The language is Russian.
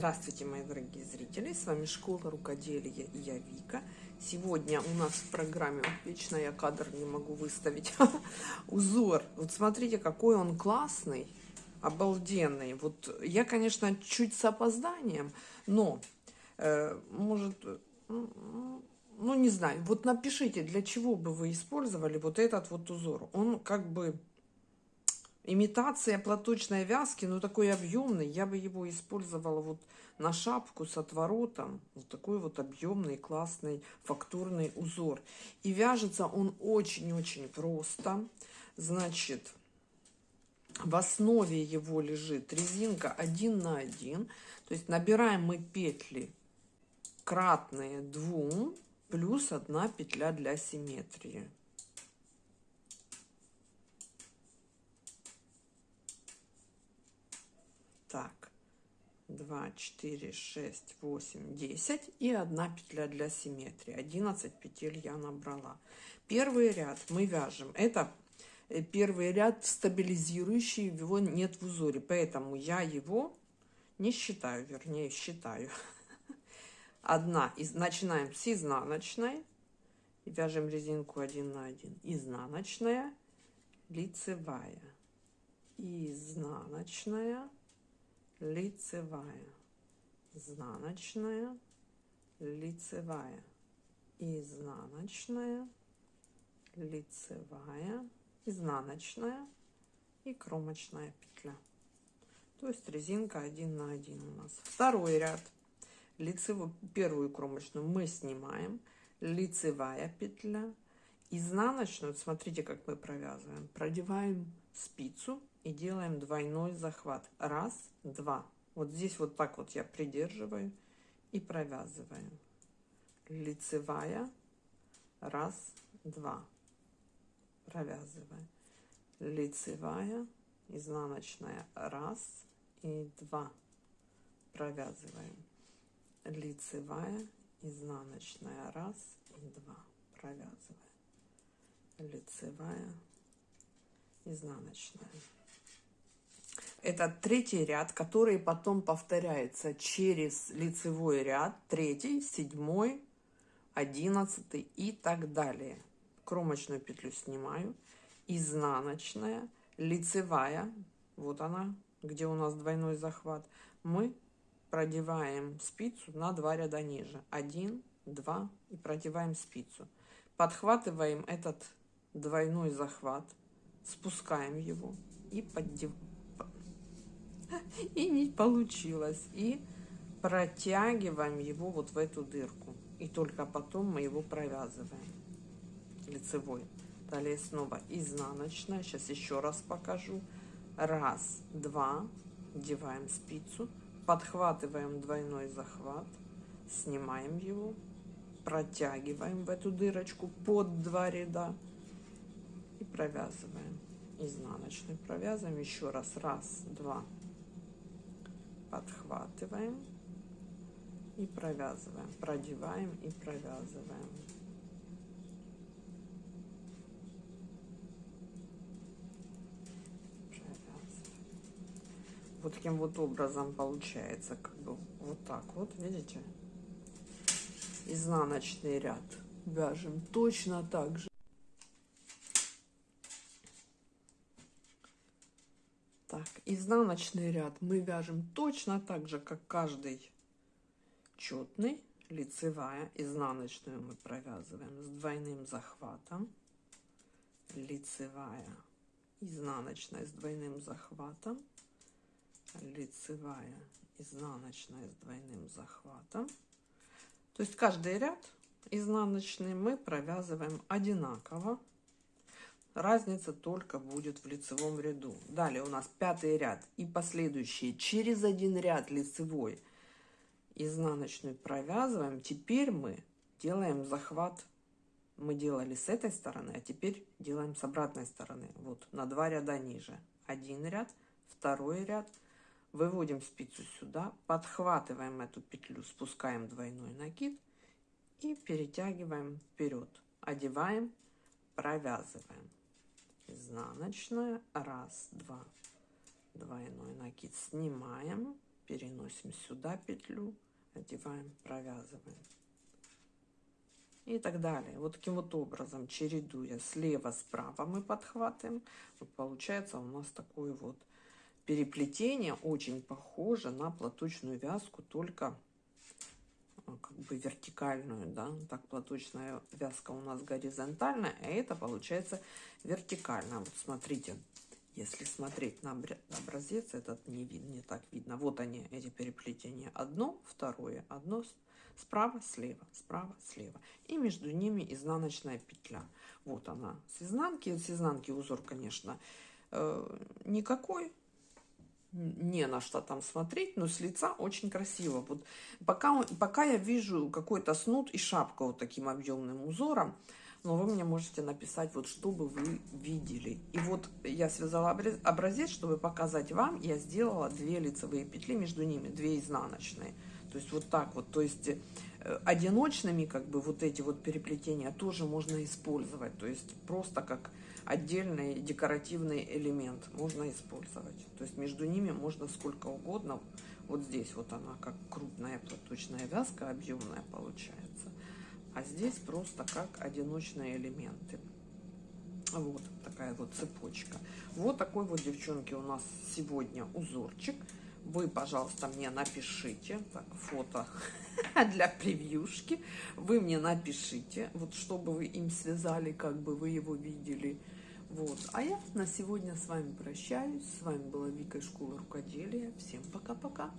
Здравствуйте, мои дорогие зрители! С вами Школа Рукоделия и я Вика. Сегодня у нас в программе, вечно я кадр не могу выставить, узор. Вот смотрите, какой он классный, обалденный. Вот я, конечно, чуть с опозданием, но, э, может, ну не знаю, вот напишите, для чего бы вы использовали вот этот вот узор. Он как бы имитация платочной вязки, но такой объемный. Я бы его использовала вот на шапку с отворотом. Вот такой вот объемный, классный фактурный узор. И вяжется он очень-очень просто. Значит, в основе его лежит резинка 1 на 1. То есть набираем мы петли кратные 2 плюс одна петля для симметрии. Так, 2, 4, 6, 8, 10 и одна петля для симметрии. 11 петель я набрала. Первый ряд мы вяжем. Это э, первый ряд стабилизирующий, его нет в узоре, поэтому я его не считаю, вернее считаю. Одна, из, начинаем с изнаночной, вяжем резинку 1 на 1, изнаночная, лицевая, изнаночная, лицевая, изнаночная, лицевая, изнаночная, лицевая, изнаночная и кромочная петля. То есть резинка 1 на 1 у нас. Второй ряд. Лицевую, первую кромочную мы снимаем. Лицевая петля. Изнаночную, смотрите, как мы провязываем. Продеваем спицу и делаем двойной захват. Раз, два. Вот здесь вот так вот я придерживаю и провязываю. Лицевая. Раз, два. Провязываем. Лицевая, изнаночная. Раз и два. Провязываем. Лицевая, изнаночная. Раз и два. Провязываем. Лицевая, изнаночная. Это третий ряд, который потом повторяется через лицевой ряд, третий, седьмой, одиннадцатый и так далее. Кромочную петлю снимаю, изнаночная, лицевая, вот она, где у нас двойной захват, мы продеваем спицу на два ряда ниже. Один, два и продеваем спицу. Подхватываем этот двойной захват, спускаем его и поддев... И не получилось. И протягиваем его вот в эту дырку. И только потом мы его провязываем лицевой. Далее снова изнаночная. Сейчас еще раз покажу. Раз, два. Одеваем спицу. Подхватываем двойной захват. Снимаем его. Протягиваем в эту дырочку под два ряда и провязываем изнаночную провязываем. Еще раз раз два. Подхватываем и провязываем. Продеваем и провязываем. Вот таким вот образом получается как бы вот так вот видите? Изнаночный ряд. Вяжем точно так же Так, изнаночный ряд мы вяжем точно так же, как каждый четный. Лицевая, изнаночную мы провязываем с двойным захватом. Лицевая, изнаночная с двойным захватом. Лицевая, изнаночная с двойным захватом. То есть каждый ряд изнаночный мы провязываем одинаково Разница только будет в лицевом ряду. Далее у нас пятый ряд и последующие через один ряд лицевой изнаночную провязываем. Теперь мы делаем захват. Мы делали с этой стороны, а теперь делаем с обратной стороны. Вот на два ряда ниже. Один ряд, второй ряд. Выводим спицу сюда, подхватываем эту петлю, спускаем двойной накид и перетягиваем вперед. Одеваем, провязываем изнаночная раз два двойной накид снимаем переносим сюда петлю, одеваем, провязываем. И так далее. Вот таким вот образом, чередуя слева-справа мы подхватываем. Вот получается у нас такое вот переплетение, очень похоже на платочную вязку, только как бы вертикальную, да, так платочная вязка у нас горизонтальная, а это получается вертикально. Вот смотрите, если смотреть на образец, этот не, видно, не так видно. Вот они, эти переплетения. Одно, второе, одно справа, слева, справа, слева. И между ними изнаночная петля. Вот она с изнанки. С изнанки узор, конечно, э, никакой. Не на что там смотреть, но с лица очень красиво. Вот пока, пока я вижу какой-то снуд и шапка вот таким объемным узором, но вы мне можете написать, вот что бы вы видели. И вот я связала образец, чтобы показать вам, я сделала две лицевые петли, между ними две изнаночные. То есть вот так вот, то есть одиночными как бы вот эти вот переплетения тоже можно использовать. То есть просто как отдельный декоративный элемент можно использовать. То есть между ними можно сколько угодно. Вот здесь вот она как крупная платочная вязка, объемная получается а здесь просто как одиночные элементы. Вот такая вот цепочка. Вот такой вот, девчонки, у нас сегодня узорчик. Вы, пожалуйста, мне напишите, так, фото для превьюшки. Вы мне напишите, вот чтобы вы им связали, как бы вы его видели. Вот. А я на сегодня с вами прощаюсь. С вами была Вика из школы рукоделия. Всем пока-пока.